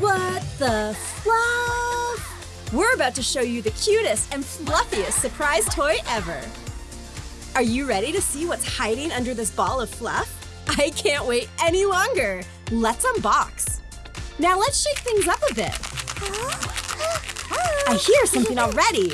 What the fluff? We're about to show you the cutest and fluffiest surprise toy ever. Are you ready to see what's hiding under this ball of fluff? I can't wait any longer. Let's unbox. Now let's shake things up a bit. I hear something already.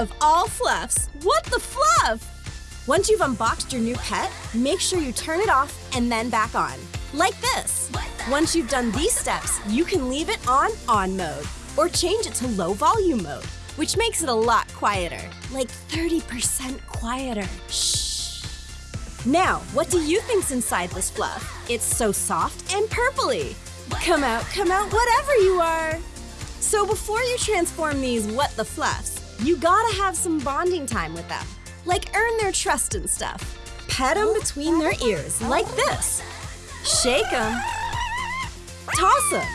Of all fluffs. What the fluff? Once you've unboxed your new pet, make sure you turn it off and then back on. Like this. Once you've done these steps, you can leave it on on mode or change it to low volume mode, which makes it a lot quieter, like 30% quieter. Shh. Now, what do you think's inside this fluff? It's so soft and purpley. Come out, come out, whatever you are. So before you transform these what the fluffs, you gotta have some bonding time with them. Like earn their trust and stuff. Pet them between their ears, like this. Shake them. Toss them.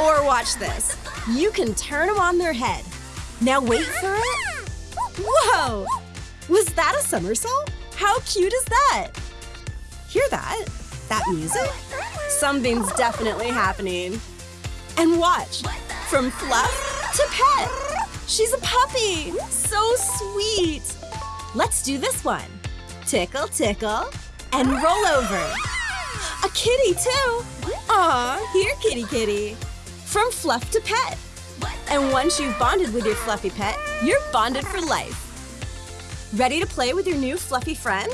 Or watch this. You can turn them on their head. Now wait for it. Whoa! Was that a somersault? How cute is that? Hear that? That music? Something's definitely happening. And watch, from fluff to pet. She's a puppy. So sweet. Let's do this one. Tickle, tickle, and roll over. A kitty, too. Aw, here, kitty, kitty. From fluff to pet. And once you've bonded with your fluffy pet, you're bonded for life. Ready to play with your new fluffy friend?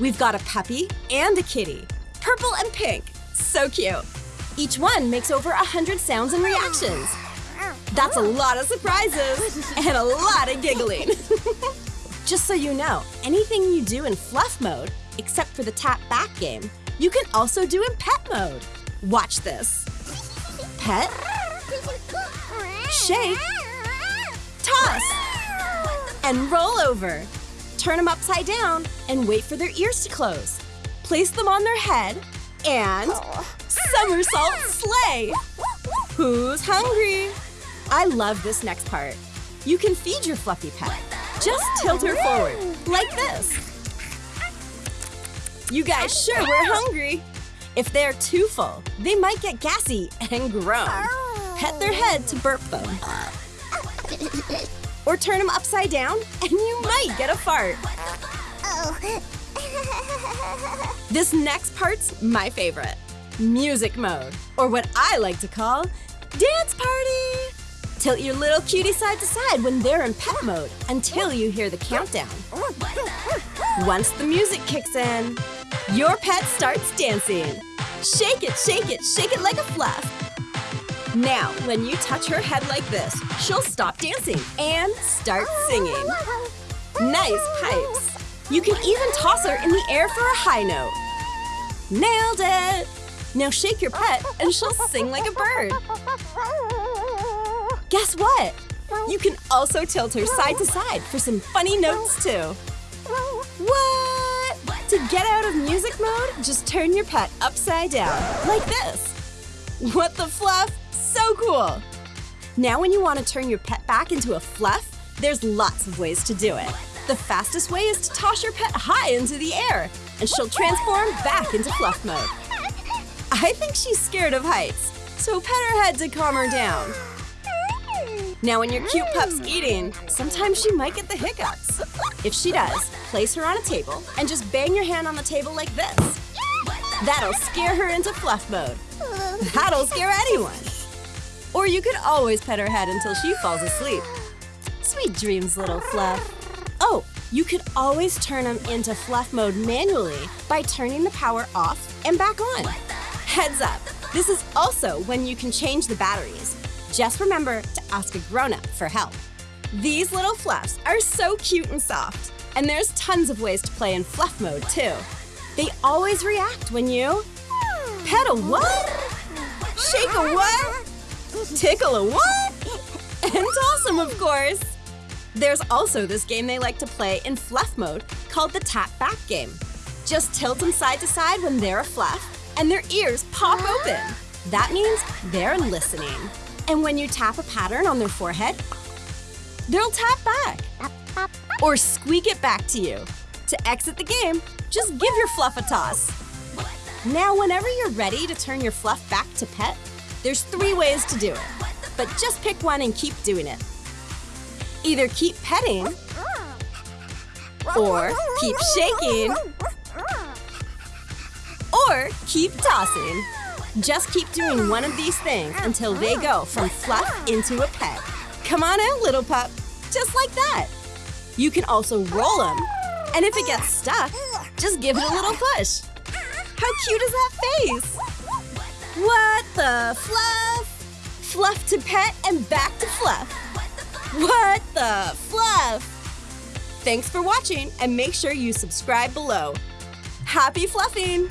We've got a puppy and a kitty, purple and pink. So cute. Each one makes over a 100 sounds and reactions. That's a lot of surprises and a lot of giggling. Just so you know, anything you do in fluff mode, except for the tap back game, you can also do in pet mode. Watch this. Pet, shake, toss, and roll over. Turn them upside down and wait for their ears to close. Place them on their head and oh. somersault sleigh. Who's hungry? I love this next part. You can feed your fluffy pet. Just tilt her forward, like this. You guys sure were hungry. If they're too full, they might get gassy and groan. Pet their head to burp them. Or turn them upside down, and you might get a fart. This next part's my favorite music mode, or what I like to call dance party. Tilt your little cutie side to side when they're in pet mode until you hear the countdown. Once the music kicks in, your pet starts dancing. Shake it, shake it, shake it like a fluff. Now, when you touch her head like this, she'll stop dancing and start singing. Nice pipes. You can even toss her in the air for a high note. Nailed it! Now shake your pet and she'll sing like a bird. Guess what? You can also tilt her side to side for some funny notes too. What? To get out of music mode, just turn your pet upside down, like this. What the fluff? So cool! Now when you want to turn your pet back into a fluff, there's lots of ways to do it. The fastest way is to toss your pet high into the air, and she'll transform back into fluff mode. I think she's scared of heights, so pet her head to calm her down. Now when your cute pup's eating, sometimes she might get the hiccups. If she does, place her on a table and just bang your hand on the table like this. That'll scare her into fluff mode. That'll scare anyone. Or you could always pet her head until she falls asleep. Sweet dreams, little fluff. Oh, you could always turn them into fluff mode manually by turning the power off and back on. Heads up, this is also when you can change the batteries. Just remember to ask a grown-up for help. These little fluffs are so cute and soft, and there's tons of ways to play in fluff mode too. They always react when you pet a what? Shake a what? Tickle a what? And toss them, of course. There's also this game they like to play in fluff mode called the tap back game. Just tilt them side to side when they're a fluff, and their ears pop open. That means they're listening. And when you tap a pattern on their forehead, they'll tap back. or squeak it back to you. To exit the game, just give your fluff a toss. Now, whenever you're ready to turn your fluff back to pet, there's three ways to do it. But just pick one and keep doing it. Either keep petting, or keep shaking, or keep tossing. Just keep doing one of these things until they go from fluff into a pet. Come on out, little pup. Just like that. You can also roll them. And if it gets stuck, just give it a little push. How cute is that face? What the fluff? Fluff to pet and back to fluff. What the fluff? Thanks for watching and make sure you subscribe below. Happy fluffing!